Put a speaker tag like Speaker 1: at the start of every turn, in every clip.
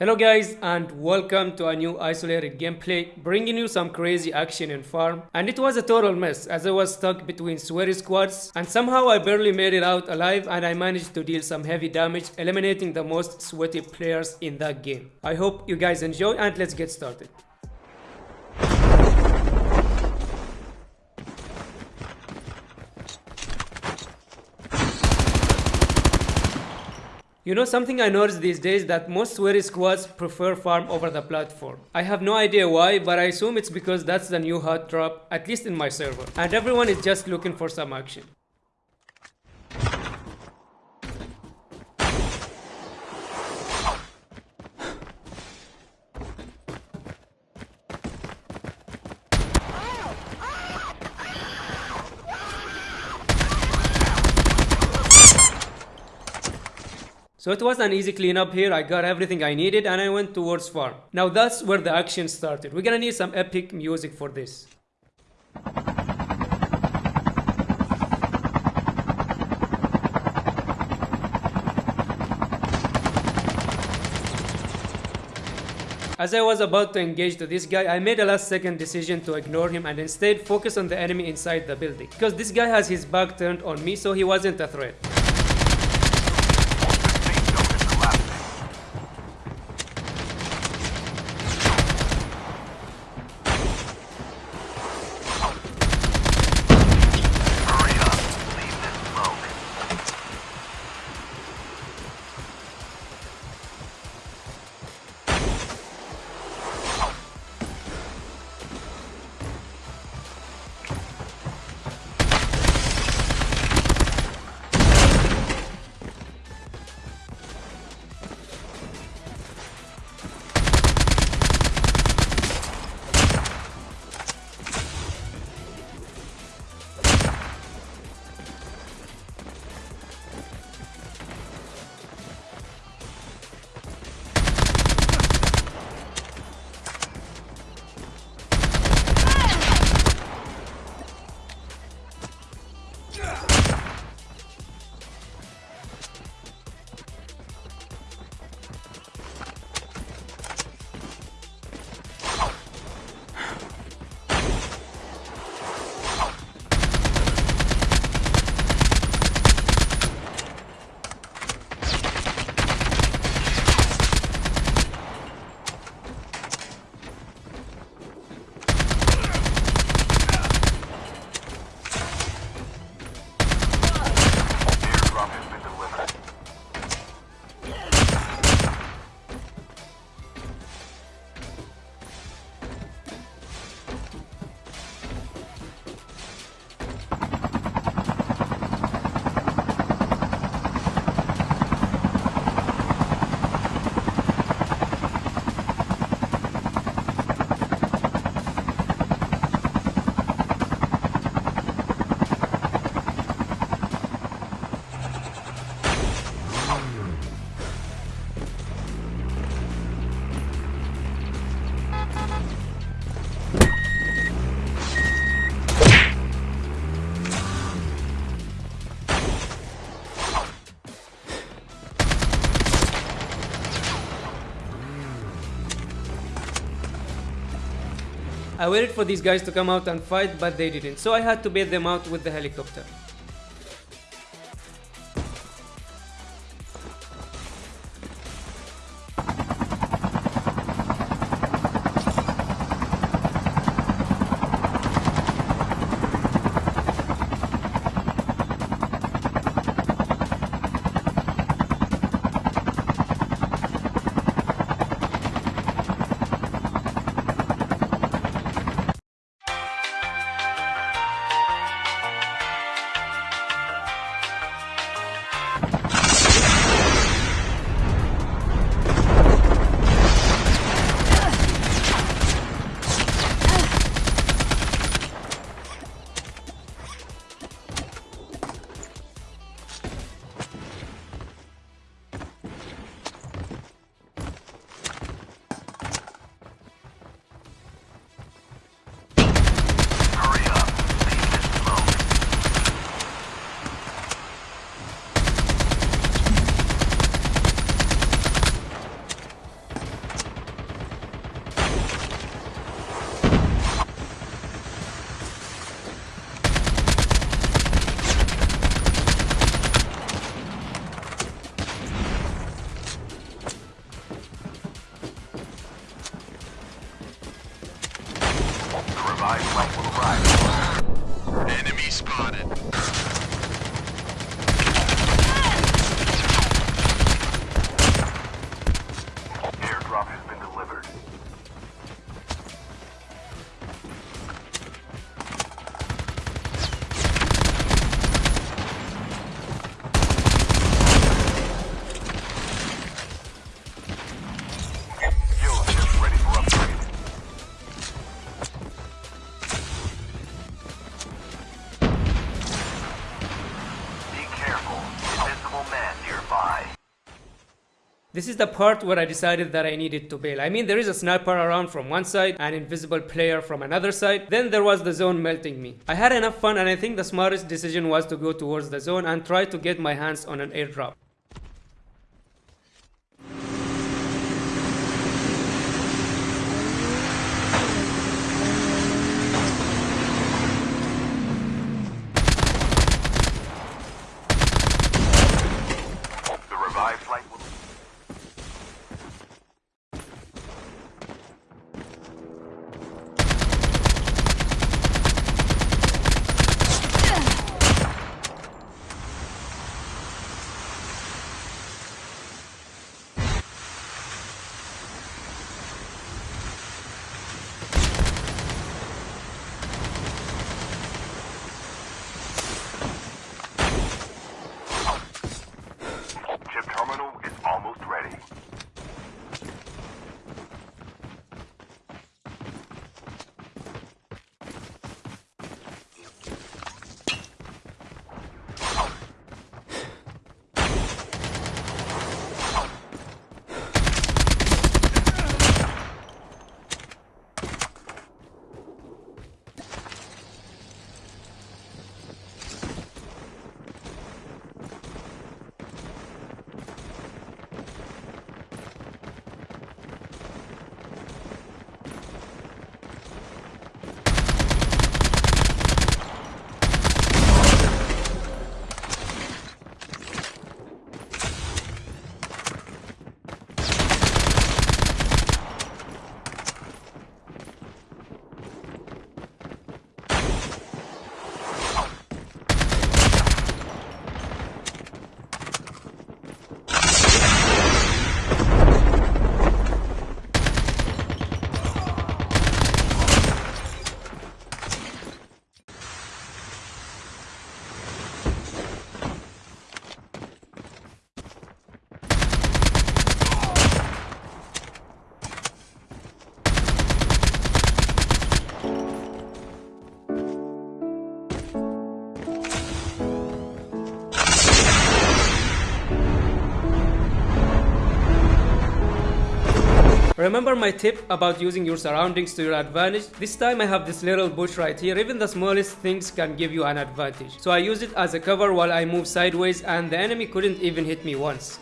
Speaker 1: Hello guys and welcome to a new isolated gameplay bringing you some crazy action in farm and it was a total mess as I was stuck between sweaty squads and somehow I barely made it out alive and I managed to deal some heavy damage eliminating the most sweaty players in that game. I hope you guys enjoy and let's get started. You know something I noticed these days that most sweaty squads prefer farm over the platform. I have no idea why, but I assume it's because that's the new hot drop, at least in my server. And everyone is just looking for some action. So it was an easy cleanup here, I got everything I needed and I went towards farm. Now that's where the action started. We're gonna need some epic music for this. As I was about to engage to this guy, I made a last second decision to ignore him and instead focus on the enemy inside the building. Because this guy has his back turned on me so he wasn't a threat. I waited for these guys to come out and fight, but they didn't, so I had to bait them out with the helicopter. This is the part where I decided that I needed to bail. I mean, there is a sniper around from one side, an invisible player from another side. Then there was the zone melting me. I had enough fun and I think the smartest decision was to go towards the zone and try to get my hands on an airdrop. Remember my tip about using your surroundings to your advantage? This time I have this little bush right here, even the smallest things can give you an advantage. So I use it as a cover while I move sideways and the enemy couldn't even hit me once.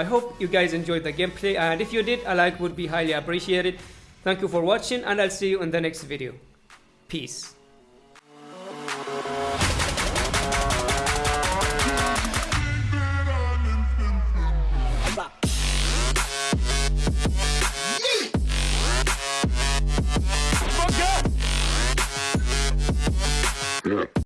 Speaker 1: I hope you guys enjoyed the gameplay and if you did, a like would be highly appreciated. Thank you for watching and I'll see you in the next video. Peace.